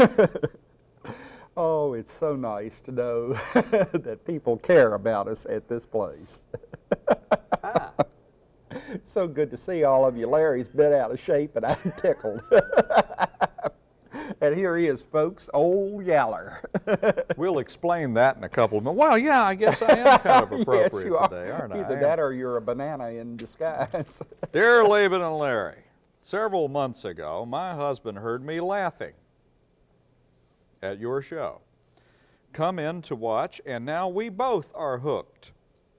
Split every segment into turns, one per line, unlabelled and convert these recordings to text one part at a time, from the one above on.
oh, it's so nice to know that people care about us at this place.
Ah.
so good to see all of you. Larry's been out of shape and I'm tickled. and here he is, folks, old Yaller.
We'll explain that in a couple of minutes. Well, yeah, I guess I am kind of
yes,
appropriate
you
today, aren't I?
Either
I?
that or you're a banana in disguise.
Dear Laban and Larry, several months ago, my husband heard me laughing at your show. Come in to watch, and now we both are hooked.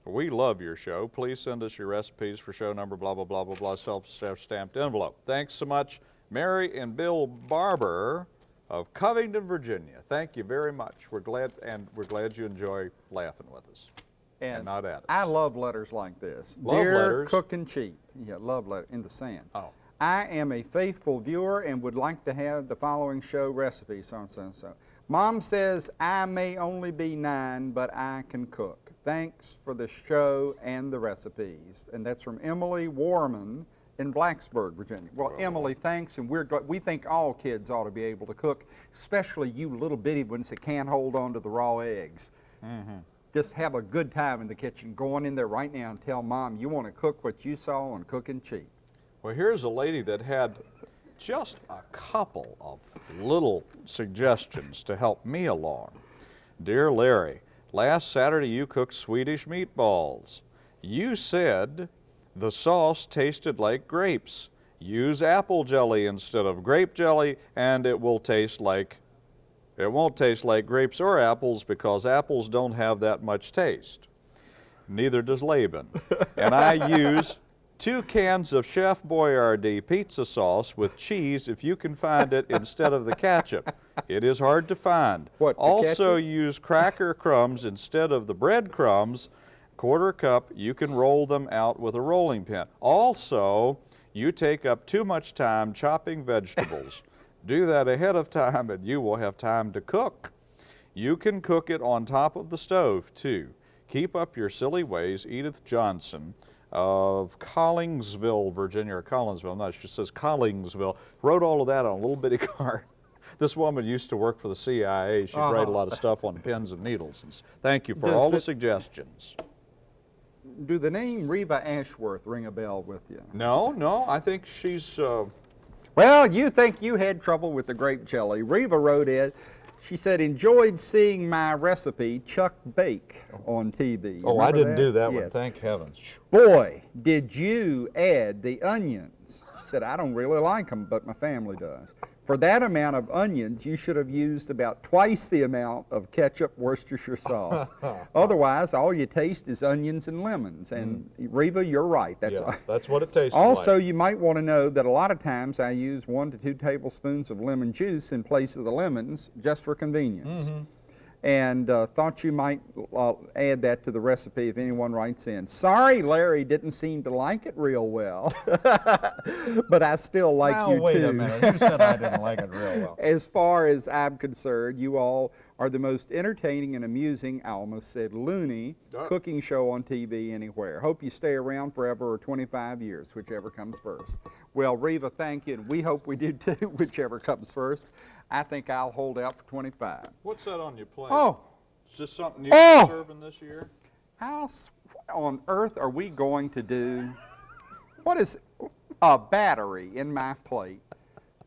We love your show. Please send us your recipes for show number, blah, blah, blah, blah, blah, self-stamped envelope. Thanks so much, Mary and Bill Barber of Covington, Virginia. Thank you very much. We're glad, and we're glad you enjoy laughing with us. And not at us.
I love letters like this.
Love
Dear
letters.
Cook and Cheap. Yeah, love letter in the sand.
Oh.
I am a faithful viewer and would like to have the following show recipe, so and so and so. Mom says I may only be nine, but I can cook. Thanks for the show and the recipes. And that's from Emily Warman in Blacksburg, Virginia. Well, Emily, thanks, and we're glad, we think all kids ought to be able to cook, especially you little bitty ones that can't hold on to the raw eggs mm-hmm. just have a good time in the kitchen. Go on in there right now and tell mom you want to cook what you saw on Cooking Cheap.
Well, here's a lady that had just a couple of little suggestions to help me along. Dear Larry, last Saturday you cooked Swedish meatballs. You said the sauce tasted like grapes. Use apple jelly instead of grape jelly and it will taste like it won't taste like grapes or apples because apples don't have that much taste. Neither does Laban. and I use two cans of Chef Boyardee pizza sauce with cheese if you can find it instead of the ketchup. It is hard to find.
What,
also use cracker crumbs instead of the bread crumbs. Quarter cup, you can roll them out with a rolling pin. Also, you take up too much time chopping vegetables. Do that ahead of time and you will have time to cook. You can cook it on top of the stove too. Keep up your silly ways, Edith Johnson of Collingsville, Virginia, or Collinsville, no, she says Collingsville, wrote all of that on a little bitty card. This woman used to work for the CIA. She'd write a lot of stuff on pins and needles. And thank you for
Does
all the suggestions.
Do the name Reva Ashworth ring a bell with you?
No, no, I think she's, uh,
Well, you think you had trouble with the grape jelly. Reva wrote it. She said, enjoyed seeing my recipe, Chuck Bake, on TV. You
oh, I didn't do that one, thank heavens.
Boy, did you add the onions. She said, I don't really like them, but my family does. For that amount of onions, you should have used about twice the amount of ketchup Worcestershire sauce. Otherwise, all you taste is onions and lemons. And Reva, you're right. That's
Mm. yeah, that's what it tastes like.
also,
like.
you might want to know that a lot of times I use one to two tablespoons of lemon juice in place of the lemons just for convenience.
Mm-hmm.
And uh, thought you might uh, add that to the recipe if anyone writes in. Sorry, Larry didn't seem to like it real well, but I still like
now,
you
wait
too.
a minute, you said I didn't like it real well.
As far as I'm concerned, you all are the most entertaining and amusing, I almost said loony,
Uh.
cooking show on TV anywhere. Hope you stay around forever or 25 years, whichever comes first. Well, Reva, thank you, and we hope we do too, whichever comes first. I think I'll hold out for 25.
What's that on your plate?
Oh,
Is this something
Oh!
you're serving this year?
how what on earth are we going to do? What is a battery in my plate?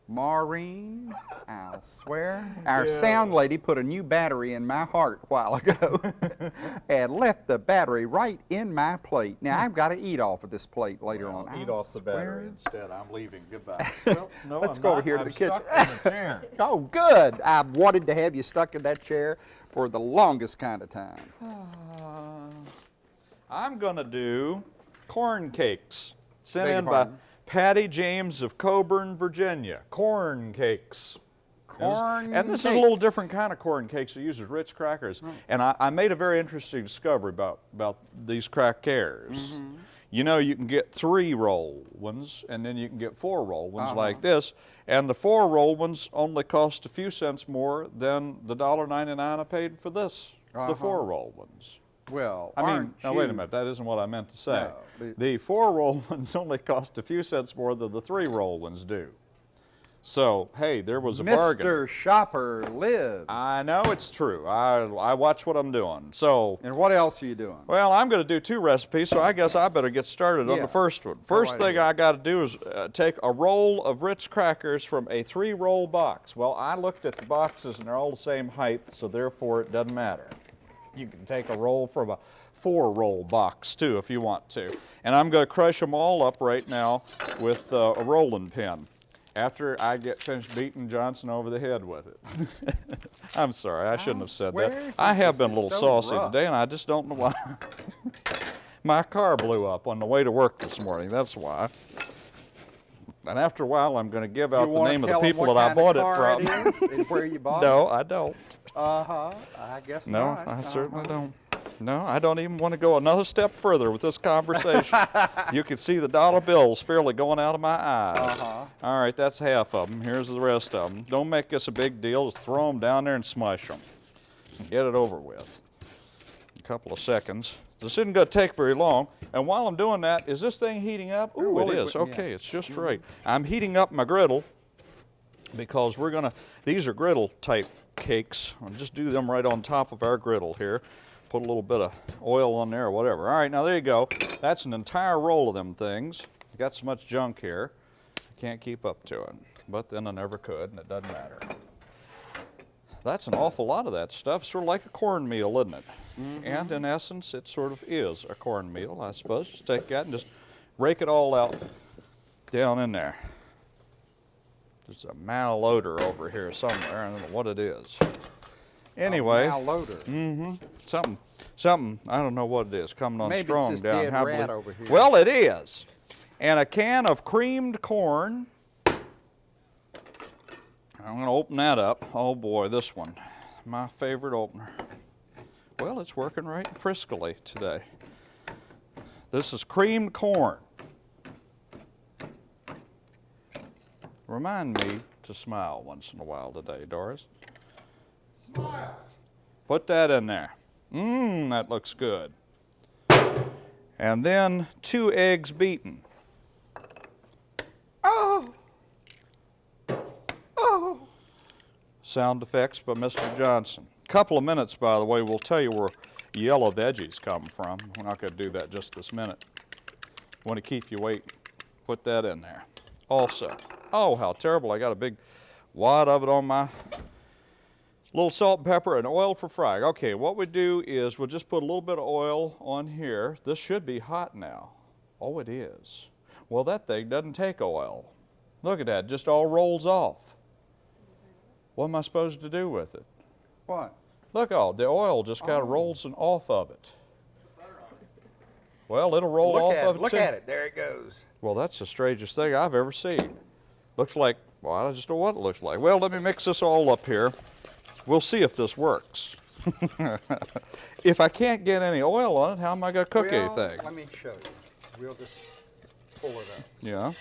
Maureen, I'll swear. Our
Yeah.
sound lady put a new battery in my heart a while ago and left the battery right in my plate. Now I've got to eat off of this plate later
Well,
on.
eat
I'll
off the battery instead. I'm leaving. Goodbye. Well, no,
Let's
I'm
go over
not.
here to
I'm
the kitchen.
the chair.
Oh, good. I've wanted to have you stuck in that chair for the longest kind of time.
I'm going to do corn cakes sent in by
pardon?
Patty James of Coeburn, Virginia. Corn cakes.
Corn
and this is a little different kind of corn cakes. It uses Ritz crackers. And I, I made a very interesting discovery about, about these crackers.
Mm-hmm.
You know, you can get three roll ones, and then you can get four roll ones
Uh-huh.
like this. And the four roll ones only cost a few cents more than the $1.99 I paid for this,
Uh-huh.
the four roll ones.
Well,
I mean, now wait a minute, that isn't what I meant to say.
No, the-
the four roll ones only cost a few cents more than the three roll ones do. So, hey, there was a bargain.
Mr. Shopper lives.
I know it's true. I, I watch what I'm doing. So,
and what else are you doing?
well, I'm going to do two recipes, so I guess I better get started on the first one. First
right
thing. I got to do is uh, take a roll of Ritz crackers from a three-roll box. Well, I looked at the boxes and they're all the same height, so therefore it doesn't matter. You can take a roll from a four-roll box too if you want to. And I'm going to crush them all up right now with uh, a rolling pin after I get finished beating Johnson over the head with it. I'm sorry, I shouldn't have said that. I have been a little
so
saucy
rough.
today, and I just don't know why. My car blew up on the way to work this morning. That's why. And after a while, I'm going to give out
you
the name of the people that I bought it from.
is and where you bought it?
no, I don't.
Uh-huh. I guess
No,
not.
I certainly
Uh-huh.
don't. No, I don't even want to go another step further with this conversation. you can see the dollar bills fairly going out of my eyes.
Uh-huh.
All right, that's half of them. Here's the rest of them. Don't make this a big deal. Just throw them down there and smush them. Get it over with. A couple of seconds. This isn't going to take very long. And while I'm doing that, is this thing heating up? Ooh,
well,
it is.
yeah.
Okay, it's just right. I'm heating up my griddle because we're gonna, these are griddle type cakes. I'll just do them right on top of our griddle here. Put a little bit of oil on there or whatever. All right, now there you go. That's an entire roll of them things. Got so much junk here. Can't keep up to it. But then I never could, and it doesn't matter. That's an awful lot of that stuff. Sort of like a cornmeal, isn't it? Mm-hmm. And in essence, it sort of is a cornmeal, I suppose. Just take that and just rake it all out down in there. There's a malodor over here somewhere. I don't know what it is. Anyway,
Malloader. Mm-hmm.
something, something. I don't know what it is coming on
Maybe it's
strong
this
down.
dead
How
rat over here.
Well, it is, and a can of creamed corn. I'm going to open that up. Oh boy, this one, my favorite opener. Well, it's working right friskily today. This is creamed corn. Remind me to smile once in a while today, Doris. Smile. Put that in there. Mmm, that looks good. And then two eggs beaten.
Oh! Oh!
Sound effects by Mr. Johnson. Couple of minutes, by the way, we'll tell you where yellow veggies come from. We're not going to do that just this minute. Want to keep you waiting. Put that in there. Also, oh, how terrible. I got a big wad of it on my little salt and pepper and oil for frying. Okay, what we do is we'll just put a little bit of oil on here. This should be hot now. Oh, it is. Well, that thing doesn't take oil. Look at that, just all rolls off. What am I supposed to do with it?
What?
Look, all the oil just kind of
Oh.
rolls and off of it. Well, it'll roll
Look
off
at
of
it. Look
too.
at it. There it goes.
Well, that's the strangest thing I've ever seen. Looks like, well, I just don't know what it looks like. Well, let me mix this all up here. We'll see if this works. if I can't get any oil on it, how am I going to cook
Well,
anything?
Let me show you. We'll just pull it up.
Yeah.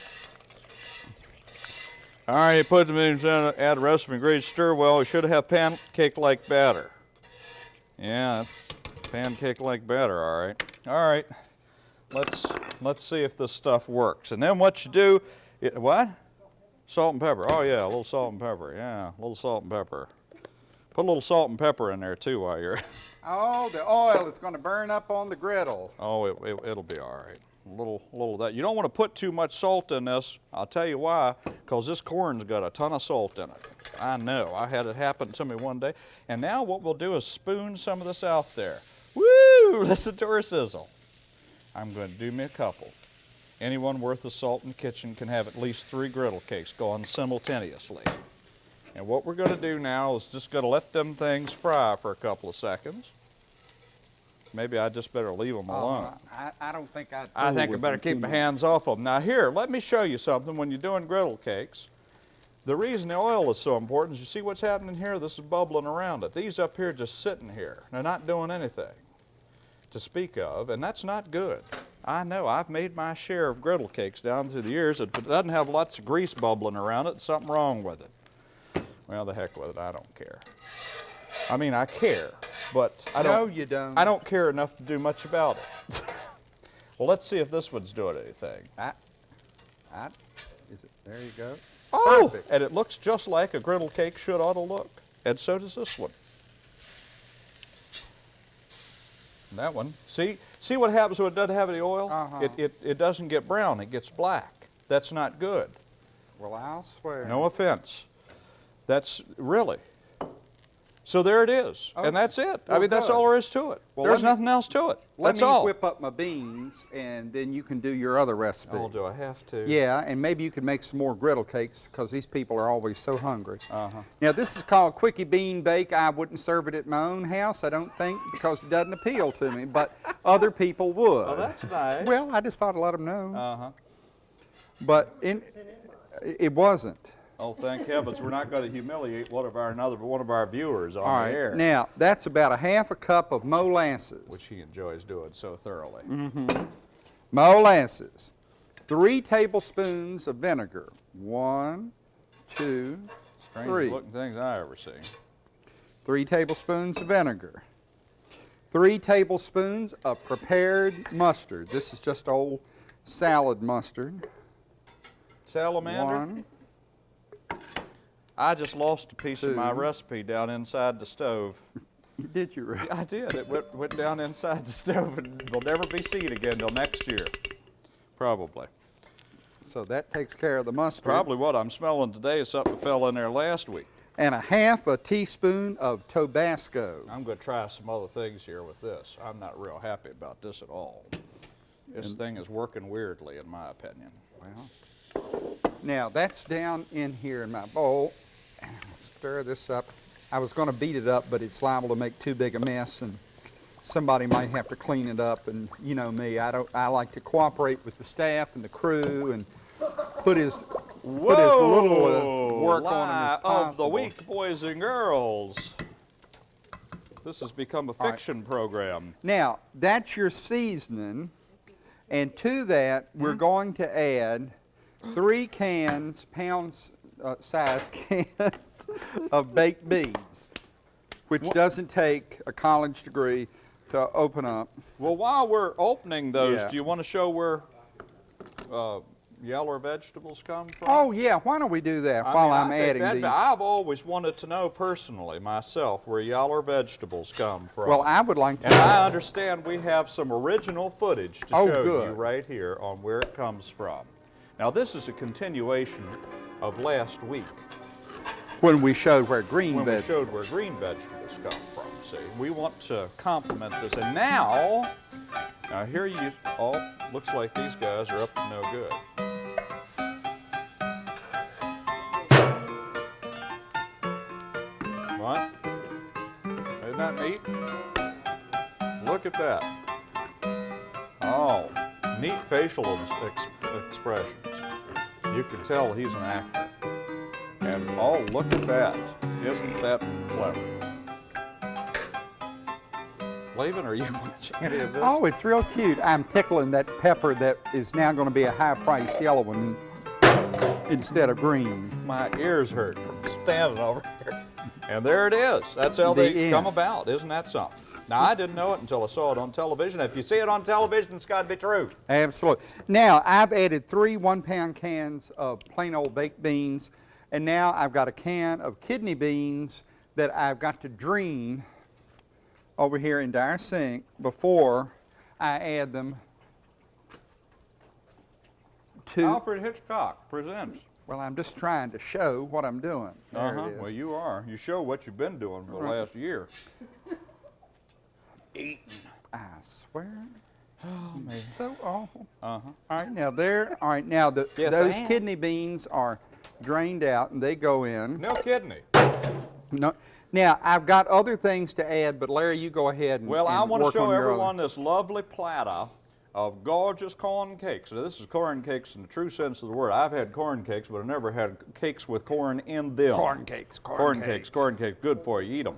All right, you put them in, add the rest of the ingredients, stir well. You should have pancake-like batter. Yeah, that's pancake-like batter, all right. All right, let's, let's see if this stuff works. And then what you do, it, what? Salt and pepper. Oh yeah, a little salt and pepper. Yeah, a little salt and pepper. Put a little salt and pepper in there too while you're,
Oh, the oil is going to burn up on the griddle.
Oh, it, it, it'll be all right. A little, little of that. You don't want to put too much salt in this. I'll tell you why. Because this corn's got a ton of salt in it. I know. I had it happen to me one day. And now what we'll do is spoon some of this out there. Woo! Listen to her sizzle. I'm going to do me a couple. Anyone worth of salt in the kitchen can have at least three griddle cakes going simultaneously. And what we're going to do now is just going to let them things fry for a couple of seconds. Maybe I just better leave them alone.
Uh, I, I don't think I'd.
I think I better keep my hands off of them. Now here, let me show you something when you're doing griddle cakes. The reason the oil is so important is you see what's happening here? This is bubbling around it. These up here just sitting here. They're not doing anything to speak of, and that's not good. I know, I've made my share of griddle cakes down through the years. If it doesn't have lots of grease bubbling around it, something wrong with it. Well, the heck with it, I don't care. I mean, I care, but I don't.
No, you don't.
I don't care enough to do much about it. well, let's see if this one's doing anything.
I, I, is it, there you go.
Oh,
Perfect.
and it looks just like a griddle cake should ought to look. And so does this one. And that one. See, see what happens when it doesn't have any oil?
Uh-huh.
It, it, it doesn't get brown, it gets black. That's not good.
Well, I'll swear.
No offense. That's really. So there it is.
Oh,
and that's it. I mean, that's
good.
all there is to it.
Well,
There's
me-
nothing else to it. That's all.
Let me
all.
whip up my beans, and then you can do your other recipe.
Oh, do I have to?
Yeah, and maybe you could make some more griddle cakes because these people are always so hungry.
Uh-huh.
Now, this is called Quickie Bean Bake. I wouldn't serve it at my own house, I don't think, because it doesn't appeal to me, but other people would.
Oh, that's nice.
Well, I just thought to let them know.
Uh-huh.
but in, it wasn't.
Oh, thank heavens, we're not going to humiliate one of our another one of our viewers on
All
the
right.
air,
Now, that's about a half a cup of molasses.
which he enjoys doing so thoroughly.
Mm-hmm. Molasses. Three tablespoons of vinegar. One, two,
Strangest
three.
looking things I ever seen.
Three tablespoons of vinegar. Three tablespoons of prepared mustard. This is just old salad mustard.
Salamander.
One,
I just lost a piece of my recipe down inside the stove.
did you really?
I did. It went, went down inside the stove and will never be seen again till next year. Probably.
So that takes care of the mustard.
Probably what I'm smelling today is something that fell in there last week.
And a half a teaspoon of Tabasco.
I'm going to try some other things here with this. I'm not real happy about this at all. This thing is working weirdly, in my opinion.
Well, now that's down in here in my bowl. Stir this up. I was going to beat it up, but it's liable to make too big a mess, and somebody might have to clean it up. And you know me, I don't. I like to cooperate with the staff and the crew, and put his put as little uh, work on him
lie
as possible.
of the week, boys and girls. This has become a
right.
fiction program.
Now that's your seasoning, and to that
Hmm?
we're going to add three cans, pounds uh, size cans of baked beans, which doesn't take a college degree to open up.
Well, while we're opening those,
Yeah.
do you want to show where uh, yellow vegetables come from?
Oh yeah, why don't we do that
I
while
mean,
I'm
I
adding these?
I've always wanted to know personally myself where yaller vegetables come from.
well, I would like to.
and I understand we have some original footage to
Oh,
show you right here on where it comes from. Now, this is a continuation of last week
when we showed where green
when we
vegetables.
showed where green vegetables come from. See, we want to complement this. And now, now here you, oh, looks like these guys are up to no good. What? Isn't that neat? Look at that. Oh, neat facial ex- expressions. You can tell he's an actor. And oh, look at that. Isn't that clever? Laban, are you watching any of this?
Oh, it's real cute. I'm tickling that pepper that is now going to be a high-priced yellow one instead of green.
My ears hurt from standing over here. And there it is. That's how
The
they come about. Isn't that something? Now, I didn't know it until I saw it on television. If you see it on television, it's got to be true.
Absolutely. Now, I've added three one-pound cans of plain old baked beans, and now I've got a can of kidney beans that I've got to drain over here into our sink before I add them to.
Alfred Hitchcock presents.
Well, I'm just trying to show what I'm doing. There
uh-huh.
it is.
Well, you are. You show what you've been doing for the last year. Eating.
I swear.
Oh, man.
So awful.
Uh-huh.
All right, now there. All right, now the,
Yes,
those kidney beans are drained out and they go in.
No kidney.
No. Now I've got other things to add, but Larry, you go ahead and
Well, I want to show
on your other-
everyone this lovely platter of gorgeous corn cakes. Now, this is corn cakes in the true sense of the word. I've had corn cakes, but I've never had cakes with corn in them.
Corn cakes, corn
Corn
cakes.
cakes, corn cakes, good for you. Eat them.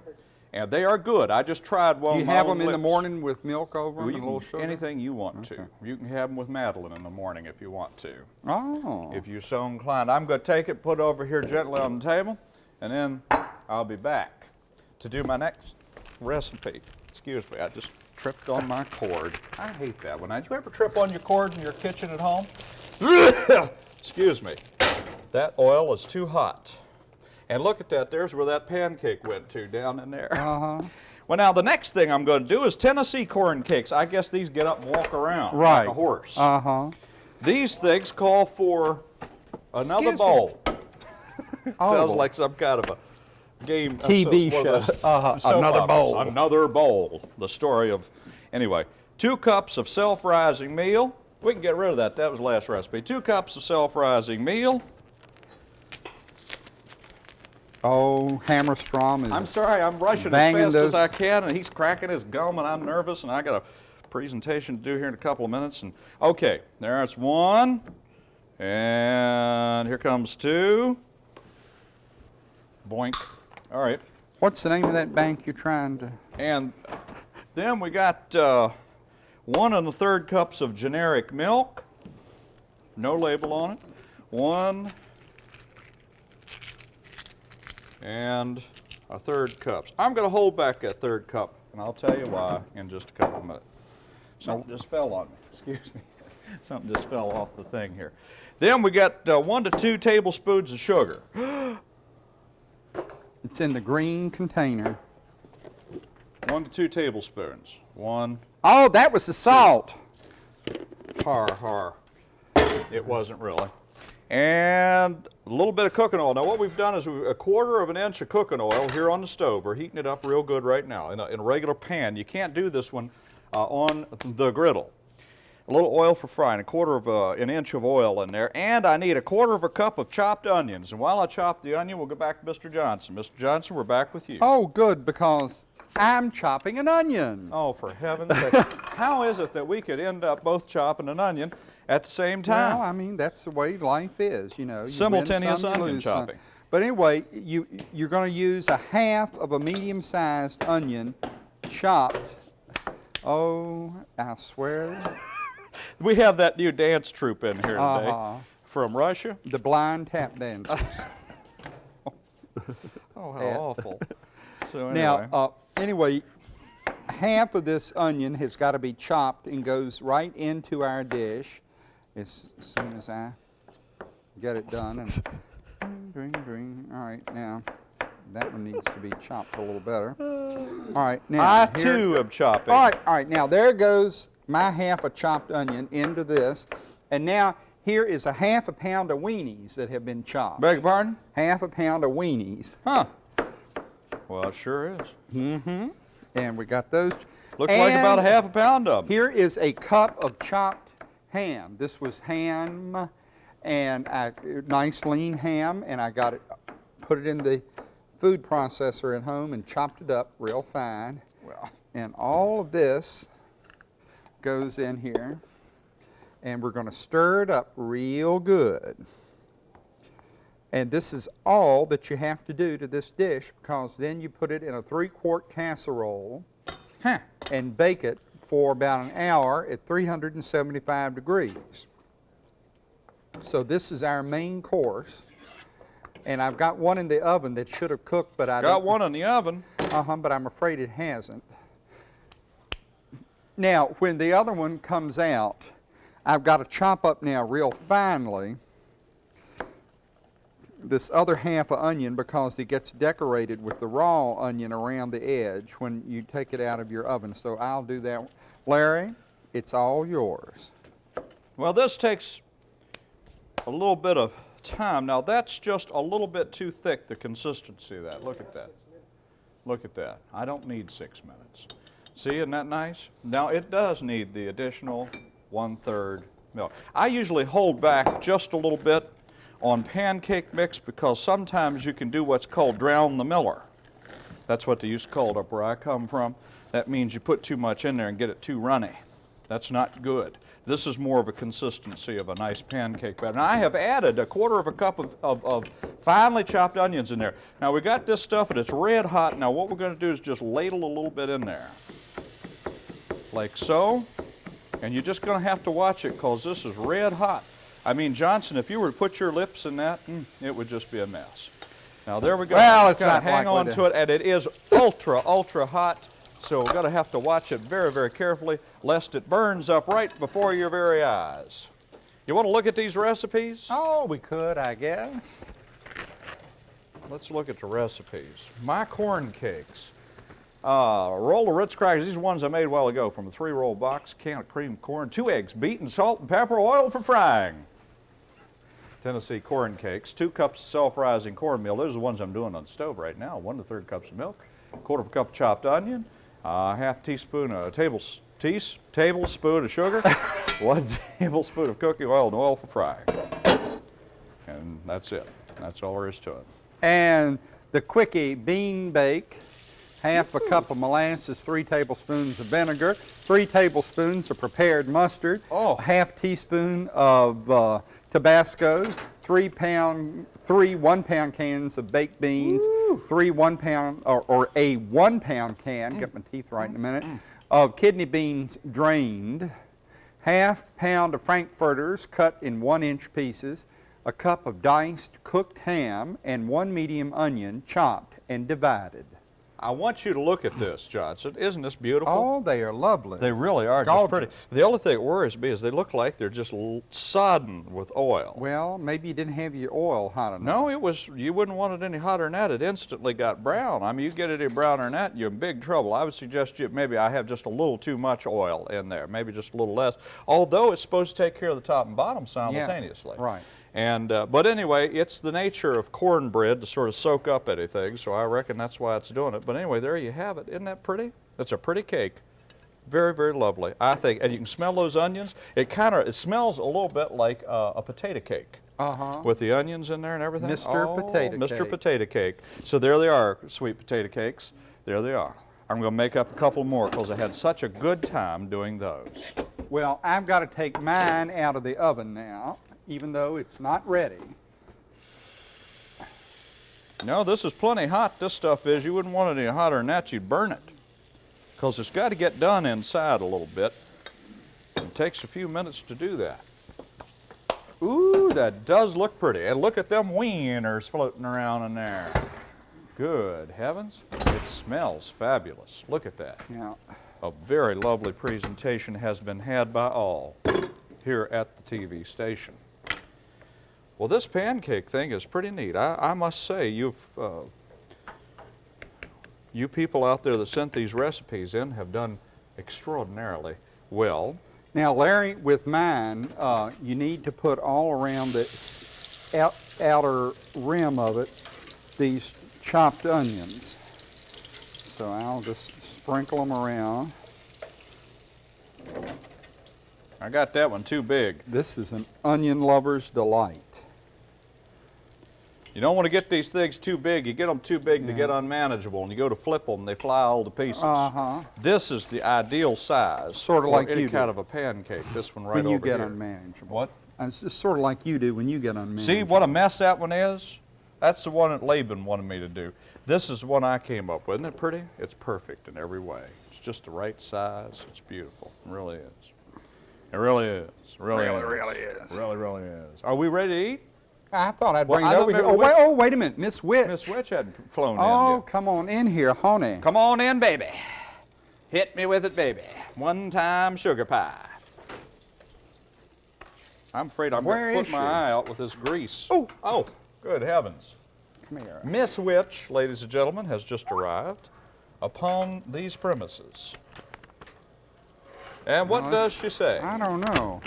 And they are good. I just tried one
you have them in the morning with milk over
Well,
them a little sugar?
anything you want to. You can have them with Madeline in the morning if you want to.
Oh.
If you're so inclined. I'm going to take it, put it over here gently on the table, and then I'll be back to do my next recipe. Excuse me, I just tripped on my cord. I hate that one. Did you ever trip on your cord in your kitchen at home? Excuse me. that oil is too hot. And look at that, there's where that pancake went to, down in there.
Uh-huh.
Well, now the next thing I'm going to do is Tennessee corn cakes. I guess these get up and walk around
Right.
like a horse.
Uh-huh.
These things call for another
Excuse
bowl.
Oh.
Sounds like some kind of a game. uh,
TV
so-
show.
those
Uh-huh.
soap
Another bowl.
Another bowl. The story of, anyway, two cups of self-rising meal. We can get rid of that. That was the last recipe. Two cups of self-rising meal.
Oh, Hammerstrom is
I'm sorry, I'm rushing as fast
those-
as I can, and he's cracking his gum, and I'm nervous, and I got a presentation to do here in a couple of minutes. And okay, there's one, and here comes two. Boink. All right,
What's the name of that bank you're trying to?
and then we got uh, one and a third cups of generic milk, no label on it. One and a third cups. I'm going to hold back that third cup, and I'll tell you why in just a couple of minutes. Something just fell on me. Excuse me. Something just fell off the thing here. Then we got uh, one to two tablespoons of sugar.
It's in the green container.
One to two tablespoons. One
Oh, that was the salt.
Har, har. It wasn't really. And a little bit of cooking oil. Now what we've done is we, a quarter of an inch of cooking oil here on the stove. We're heating it up real good right now in a, in a regular pan. You can't do this one uh, on the griddle. A little oil for frying, a quarter of a, an inch of oil in there, and I need a quarter of a cup of chopped onions. And while I chop the onion, we'll go back to Mr. Johnson. Mr. Johnson, we're back with you.
Oh, good, because I'm chopping an onion.
Oh, for heaven's sake. How is it that we could end up both chopping an onion at the same time?
Well, I mean, that's the way life is, you know. You
Simultaneous
some,
onion
lose some.
chopping.
But anyway, you, you're going to use a half of a medium-sized onion chopped. Oh, I swear,
We have that new dance troupe in here today
Uh-huh.
from Russia.
the blind tap dancers.
Oh, how
Yeah.
awful. So anyway,
Now, uh, anyway, half of this onion has got to be chopped and goes right into our dish as soon as I get it done. And dring, dring. All right, now that one needs to be chopped a little better. All right, now
I
here-
too am chopping.
All right, all right. Now there goes my half a chopped onion into this, and now here is a half a pound of weenies that have been chopped.
Beg your pardon?
Half a pound of weenies.
Huh. Well, it sure is. Mm-hmm.
And we got those.
Looks like about a half a pound of them.
Here is a cup of chopped ham. This was ham, and I, nice lean ham, and I got it, put it in the food processor at home and chopped it up real fine.
Well,
And all of this goes in here, and we're going to stir it up real good. And this is all that you have to do to this dish because then you put it in a three-quart casserole
huh.
and bake it for about an hour at 375 degrees. So this is our main course. And I've got one in the oven that should have cooked, but I
Got one in the oven.
uh-huh, but I'm afraid it hasn't. Now, when the other one comes out, I've got to chop up now real finely this other half of onion because it gets decorated with the raw onion around the edge when you take it out of your oven. So I'll do that. Larry, it's all yours.
Well, this takes a little bit of time. Now, that's just a little bit too thick, the consistency of that. Look at that. Look at that. I don't need six minutes. See, isn't that nice? Now, it does need the additional one-third milk. I usually hold back just a little bit on pancake mix because sometimes you can do what's called drown the miller. That's what they used to call it up where I come from. That means you put too much in there and get it too runny. That's not good. This is more of a consistency of a nice pancake batter. Now I have added a quarter of a cup of, of, of finely chopped onions in there. Now we got this stuff and it's red hot. Now what we're going to do is just ladle a little bit in there. Like so. And you're just going to have to watch it because this is red hot. I mean, Johnson, if you were to put your lips in that, mm, it would just be a mess. Now there we go.
Well, it's not
hang on
to-
to it, and it is ultra, ultra hot. So we're going to have to watch it very, very carefully, lest it burns up right before your very eyes. You want to look at these recipes?
Oh, we could, I guess.
Let's look at the recipes. My corn cakes. Uh, a roll of Ritz crackers. These are ones I made a while ago from a three-roll box. Can of cream corn, two eggs, beaten salt and pepper, oil for frying. Tennessee corn cakes, two cups of self-rising cornmeal. Those are the ones I'm doing on the stove right now. One to third cups of milk, quarter of a cup of chopped onion, uh, half teaspoon, a table, teas, tablespoon of sugar, one tablespoon of cooking oil, and oil for frying. And that's it. That's all there is to it.
And the quickie bean bake, half a cup of molasses, three tablespoons of vinegar, three tablespoons of prepared mustard,
Oh.
half teaspoon of uh, Tabasco, three pound, three one pound cans of baked beans, three one pound, or, or a one pound can, get my teeth right in a minute, of kidney beans drained, half pound of frankfurters cut in one inch pieces, a cup of diced cooked ham, and one medium onion chopped and divided.
I want you to look at this, Johnson. Isn't this beautiful?
Oh, they are lovely.
They really are just pretty.
Gorgeous.
The only thing that worries me is they look like they're just l- sodden with oil.
well, maybe you didn't have your oil hot enough.
No, it was. You wouldn't want it any hotter than that. It instantly got brown. I mean, you get it any browner than that, you're in big trouble. I would suggest you maybe I have just a little too much oil in there, maybe just a little less. Although it's supposed to take care of the top and bottom simultaneously.
right.
And uh, but anyway, it's the nature of cornbread to sort of soak up anything, so I reckon that's why it's doing it. But anyway, there you have it. Isn't that pretty? That's a pretty cake. Very, very lovely. I think, and you can smell those onions. It kind of it smells a little bit like uh, a potato cake
Uh-huh.
with the onions in there and everything.
Mr.
Oh,
Potato
Mr.
Cake.
Potato Cake. So there they are, sweet potato cakes. There they are. I'm going to make up a couple more because I had such a good time doing those.
Well, I've got to take mine out of the oven now, even though it's not ready.
No, this is plenty hot. This stuff is. You wouldn't want it any hotter than that. You'd burn it. Because it's got to get done inside a little bit. It takes a few minutes to do that. Ooh, that does look pretty. And look at them wieners floating around in there. Good heavens. It smells fabulous. Look at that.
Now,
A very lovely presentation has been had by all here at the TV station. Well, this pancake thing is pretty neat. I, I must say, you've, uh, you people out there that sent these recipes in have done extraordinarily well.
now, Larry, with mine, uh, you need to put all around the out, outer rim of it these chopped onions. So I'll just sprinkle them around.
I got that one too big.
This is an onion lover's delight.
You don't want to get these things too big. You get them too big, they get unmanageable, and you go to flip them, they fly all to pieces.
Uh-huh.
This is the ideal size
Sorta
for
like
any
you
kind
do.
of a pancake. This one right
when you
over
get
here.
unmanageable.
What?
And it's just sort of like you do when you get unmanageable.
See what a mess that one is? That's the one that Laban wanted me to do. This is the one I came up with. Isn't it pretty? It's perfect in every way. It's just the right size. It's beautiful. It really is. It really is. It really,
Really,
is.
really is.
Really, really is. Are we ready to eat?
I thought I'd bring
I
it over here. Oh wait, oh, wait a minute, Miss Witch.
Miss Witch hadn't flown
Oh,
in yet.
come on in here, honey.
Come on in, baby. Hit me with it, baby. One time sugar pie. I'm afraid I'm
Where
going to put my
she?
eye out with this grease.
Oh.
Oh, good heavens.
Come here.
Miss Witch, ladies and gentlemen, has just arrived upon these premises. And what
Well,
does she say?
I don't know.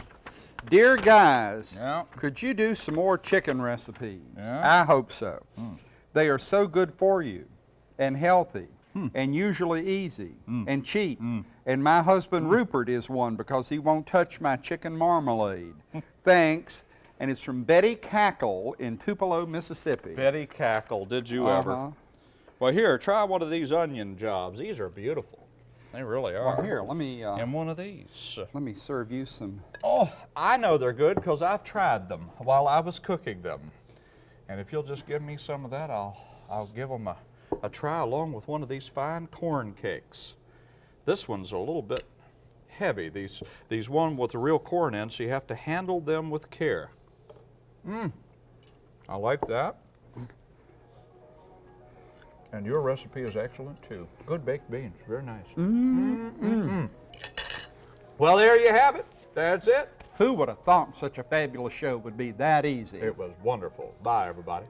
Dear guys,
Yeah.
could you do some more chicken recipes?
Yeah.
I hope so. Hmm. They are so good for you and healthy hmm. and usually easy hmm. and cheap. And my husband Rupert is one because he won't touch my chicken marmalade. Thanks. And it's from Betty Cackle in Tupelo, Mississippi.
Betty Cackle, did you ever?
Uh-huh.
Well, here, try one of these onion jobs. These are beautiful. They really are.
Well, here, let me uh,
And one of these.
let me serve you some.
Oh, I know they're good because I've tried them while I was cooking them. And if you'll just give me some of that, I'll, I'll give them a, a try along with one of these fine corn cakes. This one's a little bit heavy. These, these one with the real corn in, so you have to handle them with care. Mmm, I like that. And your recipe is excellent too. Good baked beans, very nice. Mm -mm -mm well, there you have it. That's it.
Who would have thought such a fabulous show would be that easy?
It was wonderful. Bye, everybody.